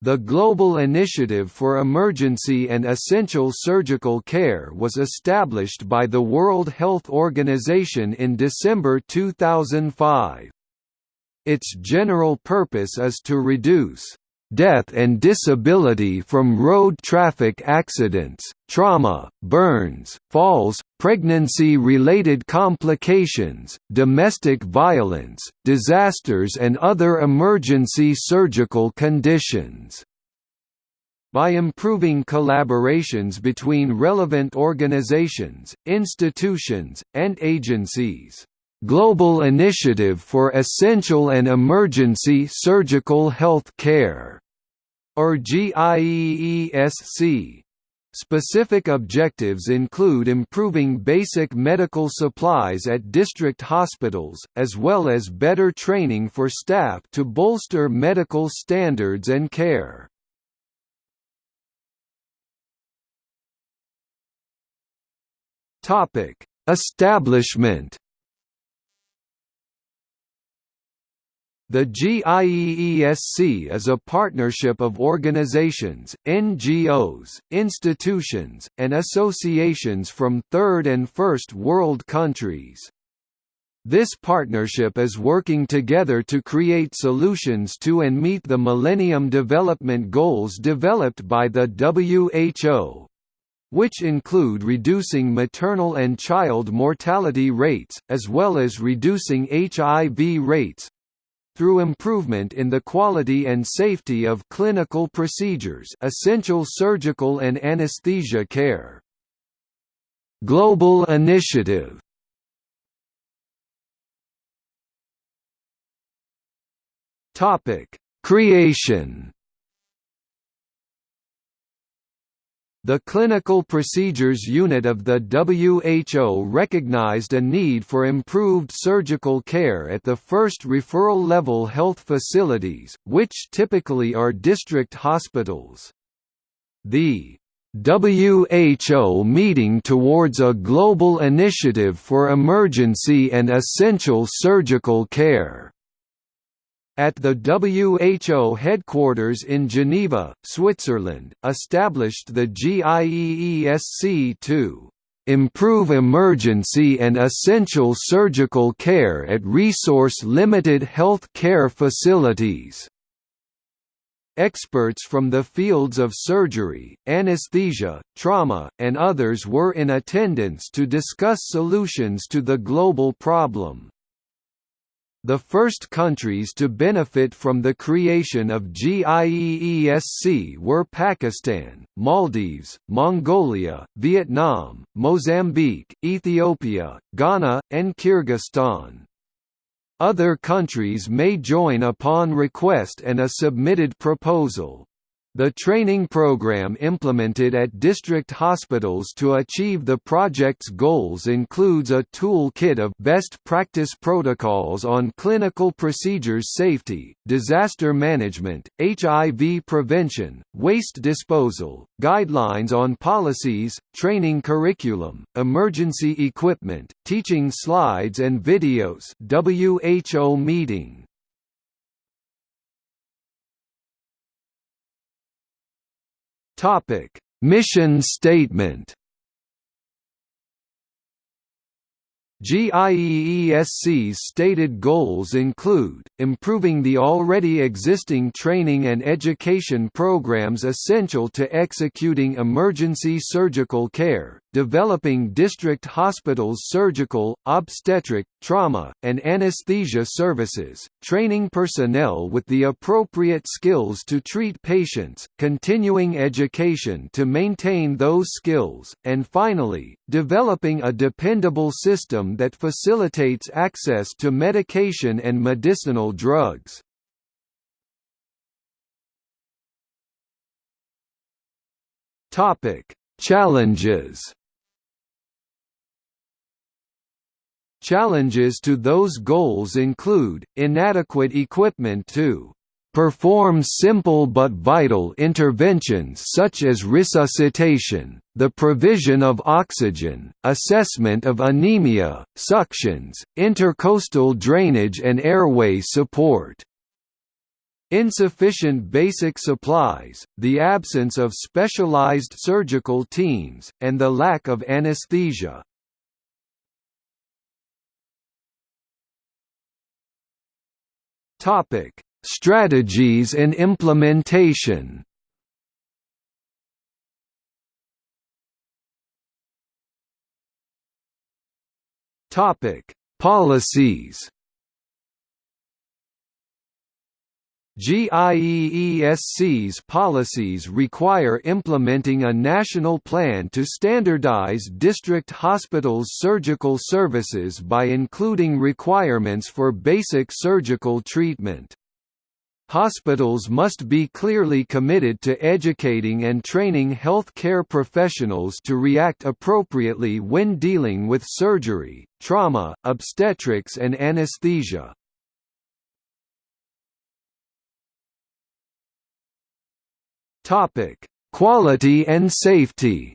The Global Initiative for Emergency and Essential Surgical Care was established by the World Health Organization in December 2005. Its general purpose is to reduce death and disability from road traffic accidents, trauma, burns, falls, pregnancy-related complications, domestic violence, disasters and other emergency surgical conditions. By improving collaborations between relevant organizations, institutions, and agencies. Global Initiative for Essential and Emergency Surgical Health Care, or GIEESC. Specific objectives include improving basic medical supplies at district hospitals, as well as better training for staff to bolster medical standards and care. Establishment The GIEESC is a partnership of organizations, NGOs, institutions, and associations from third and first world countries. This partnership is working together to create solutions to and meet the Millennium Development Goals developed by the WHO, which include reducing maternal and child mortality rates, as well as reducing HIV rates, through improvement in the quality and safety of clinical procedures essential surgical and anesthesia care. Global Initiative. Creation The Clinical Procedures Unit of the WHO recognized a need for improved surgical care at the first referral-level health facilities, which typically are district hospitals. The WHO meeting towards a global initiative for emergency and essential surgical care at the WHO headquarters in Geneva, Switzerland, established the GIEESC to improve emergency and essential surgical care at resource-limited health care facilities. Experts from the fields of surgery, anesthesia, trauma, and others were in attendance to discuss solutions to the global problem. The first countries to benefit from the creation of GIEESC were Pakistan, Maldives, Mongolia, Vietnam, Mozambique, Ethiopia, Ghana, and Kyrgyzstan. Other countries may join upon request and a submitted proposal. The training program implemented at district hospitals to achieve the project's goals includes a toolkit of best practice protocols on clinical procedures safety, disaster management, HIV prevention, waste disposal, guidelines on policies, training curriculum, emergency equipment, teaching slides and videos WHO meeting Topic: Mission statement. GIEESC's stated goals include, improving the already existing training and education programs essential to executing emergency surgical care, developing district hospitals' surgical, obstetric, trauma, and anesthesia services, training personnel with the appropriate skills to treat patients, continuing education to maintain those skills, and finally, developing a dependable system that facilitates access to medication and medicinal drugs. Topic: Challenges Challenges to those goals include, inadequate equipment to perform simple but vital interventions such as resuscitation, the provision of oxygen, assessment of anemia, suctions, intercostal drainage and airway support. insufficient basic supplies, the absence of specialized surgical teams, and the lack of anesthesia. Topic: Strategies and implementation. Topic: Policies. GIEESC's policies require implementing a national plan to standardize district hospitals' surgical services by including requirements for basic surgical treatment. Hospitals must be clearly committed to educating and training health care professionals to react appropriately when dealing with surgery, trauma, obstetrics and anesthesia. Topic: Quality and safety.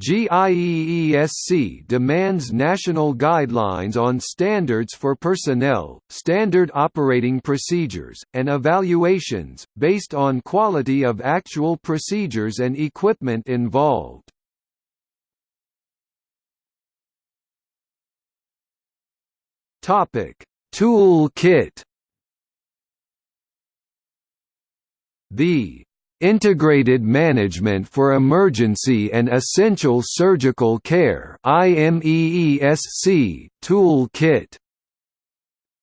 GIEESC demands national guidelines on standards for personnel, standard operating procedures, and evaluations, based on quality of actual procedures and equipment involved. Tool kit The Integrated Management for Emergency and Essential Surgical Care tool kit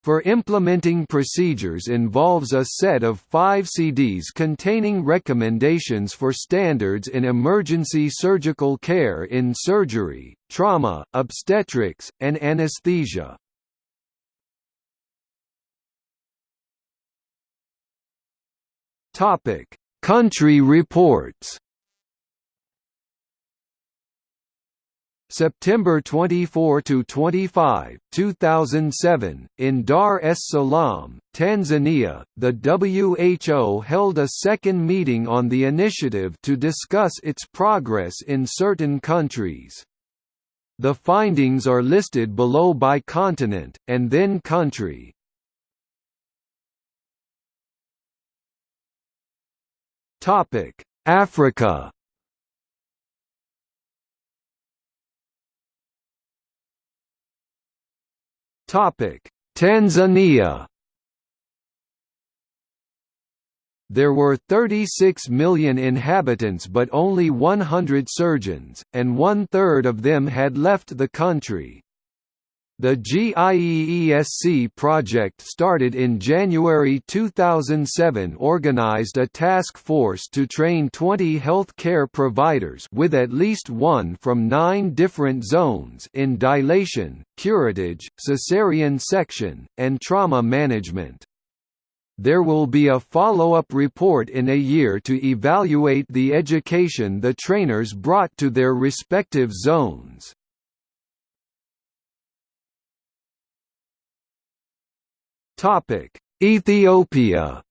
for implementing procedures involves a set of five CDs containing recommendations for standards in emergency surgical care in surgery, trauma, obstetrics, and anesthesia. Topic: Country reports. September 24 to 25, 2007, in Dar es Salaam, Tanzania, the WHO held a second meeting on the initiative to discuss its progress in certain countries. The findings are listed below by continent, and then country. Topic: Africa. Topic: Tanzania. There were 36 million inhabitants but only 100 surgeons, and one-third of them had left the country. The GIEESC project started in January 2007 organized a task force to train 20 health care providers with at least one from nine different zones in dilation, curettage, cesarean section, and trauma management. There will be a follow-up report in a year to evaluate the education the trainers brought to their respective zones. Topic: Ethiopia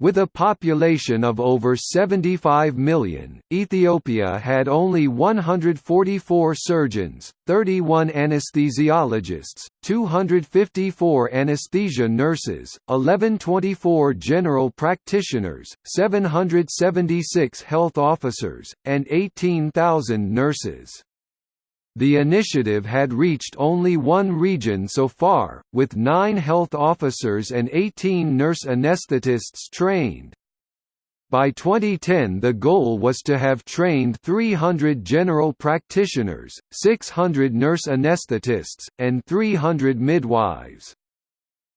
With a population of over 75 million, Ethiopia had only 144 surgeons, 31 anesthesiologists, 254 anesthesia nurses, 1124 general practitioners, 776 health officers, and 18,000 nurses. The initiative had reached only one region so far, with nine health officers and 18 nurse anesthetists trained. By 2010 the goal was to have trained 300 general practitioners, 600 nurse anesthetists, and 300 midwives.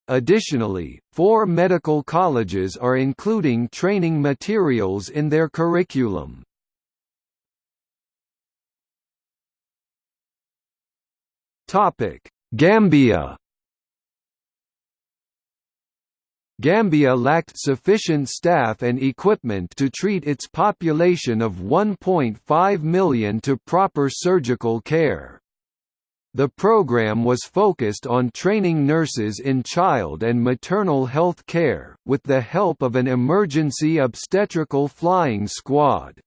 Additionally, four medical colleges are including training materials in their curriculum. Topic: Gambia. Gambia lacked sufficient staff and equipment to treat its population of 1.5 million to proper surgical care. The program was focused on training nurses in child and maternal health care, with the help of an emergency obstetrical flying squad.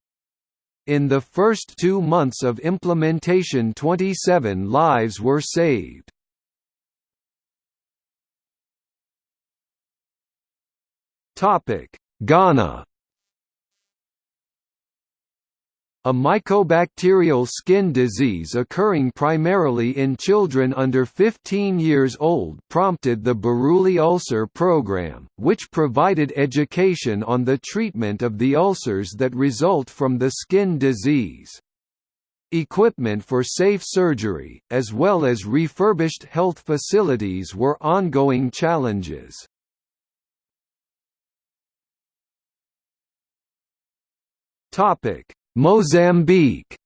In the first two months of implementation 27 lives were saved. Ghana A mycobacterial skin disease occurring primarily in children under 15 years old prompted the Buruli Ulcer Program, which provided education on the treatment of the ulcers that result from the skin disease. Equipment for safe surgery, as well as refurbished health facilities were ongoing challenges. Topic Mozambique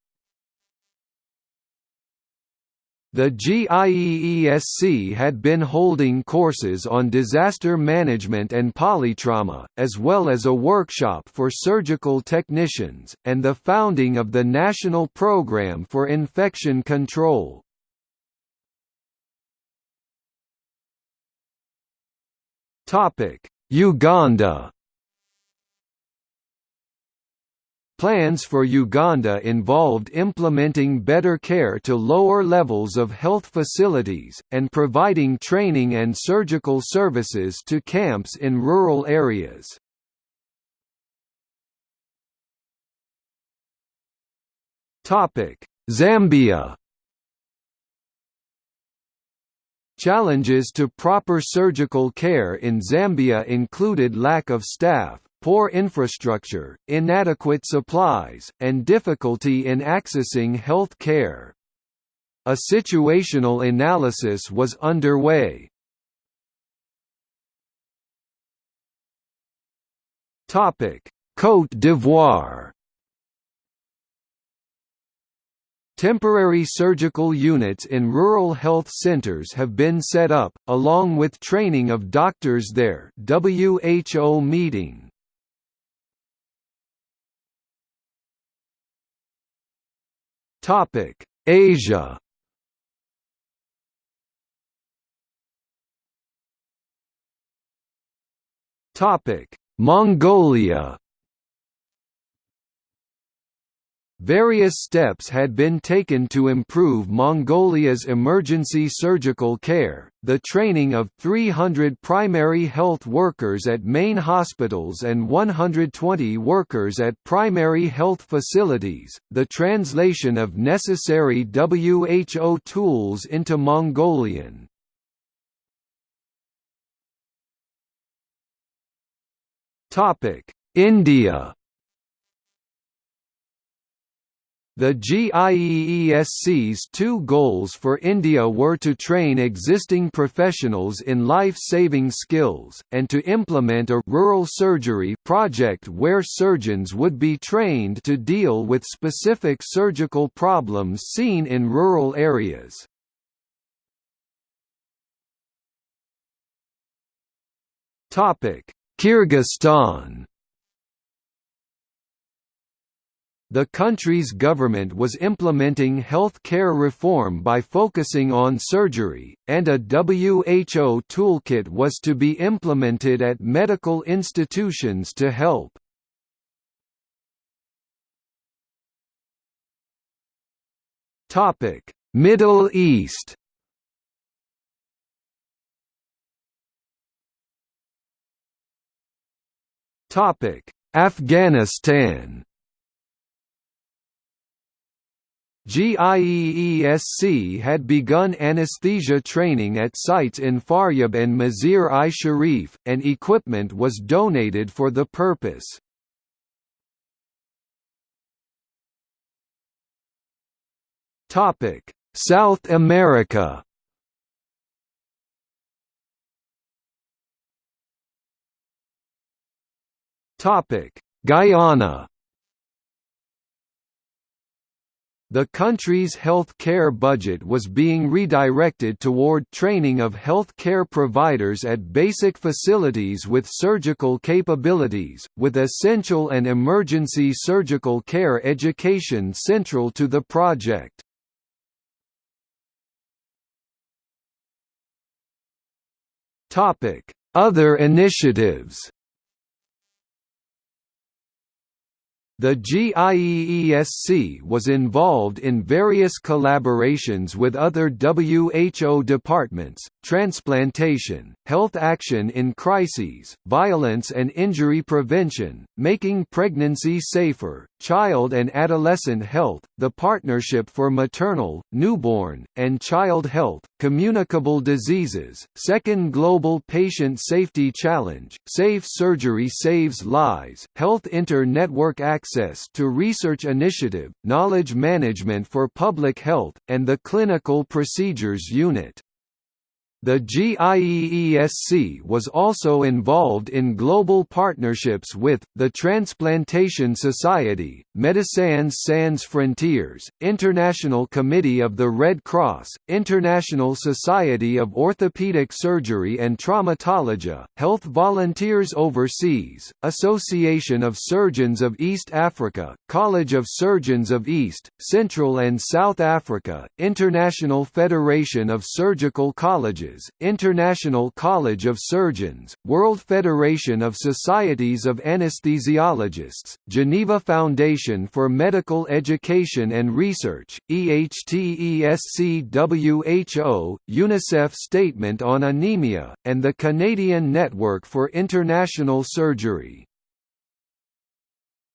The GIEESC had been holding courses on disaster management and polytrauma, as well as a workshop for surgical technicians, and the founding of the National Programme for Infection Control. Uganda Plans for Uganda involved implementing better care to lower levels of health facilities, and providing training and surgical services to camps in rural areas. Zambia Challenges to proper surgical care in Zambia included lack of staff, poor infrastructure, inadequate supplies, and difficulty in accessing health care. A situational analysis was underway. Côte d'Ivoire Temporary surgical units in rural health centers have been set up, along with training of doctors there WHO meeting. Topic: Asia. Topic: Mongolia. Various steps had been taken to improve Mongolia's emergency surgical care, the training of 300 primary health workers at main hospitals and 120 workers at primary health facilities, the translation of necessary WHO tools into Mongolian. India The GIEESC's two goals for India were to train existing professionals in life-saving skills, and to implement a «rural surgery» project where surgeons would be trained to deal with specific surgical problems seen in rural areas. Kyrgyzstan The country's government was implementing health care reform by focusing on surgery, and a WHO toolkit was to be implemented at medical institutions to help. Middle East Afghanistan GIEESC had begun anesthesia training at sites in Faryab and Mazar-i-Sharif, and equipment was donated for the purpose. South America Guyana The country's health care budget was being redirected toward training of health care providers at basic facilities with surgical capabilities, with essential and emergency surgical care education central to the project. Other initiatives The GIEESC was involved in various collaborations with other WHO departments, transplantation, health action in crises, violence and injury prevention, making pregnancy safer, child and adolescent health, the Partnership for Maternal, Newborn, and Child Health, Communicable Diseases, Second Global Patient Safety Challenge, Safe Surgery Saves Lives, Health Inter-Network Access to Research Initiative, Knowledge Management for Public Health, and the Clinical Procedures Unit. The GIEESC was also involved in global partnerships with, the Transplantation Society, Médecins Sans Frontières, International Committee of the Red Cross, International Society of Orthopedic Surgery and Traumatology, Health Volunteers Overseas, Association of Surgeons of East Africa, College of Surgeons of East, Central and South Africa, International Federation of Surgical Colleges International College of Surgeons, World Federation of Societies of Anesthesiologists, Geneva Foundation for Medical Education and Research, EHTESC-WHO, UNICEF Statement on Anemia, and the Canadian Network for International Surgery.